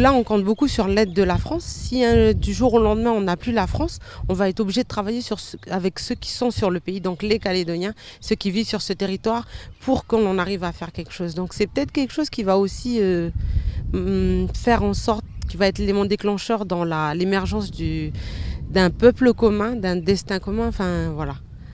Là, on compte beaucoup sur l'aide de la France. Si hein, du jour au lendemain, on n'a plus la France, on va être obligé de travailler avec ceux qui sont sur le pays, donc les Calédoniens, ceux qui vivent sur ce territoire, pour qu'on arrive à faire quelque chose. Donc c'est peut-être quelque chose qui va aussi euh, hum, faire en sorte, qui va être l'élément déclencheur dans l'émergence d'un peuple commun, d'un destin commun. Enfin, voilà.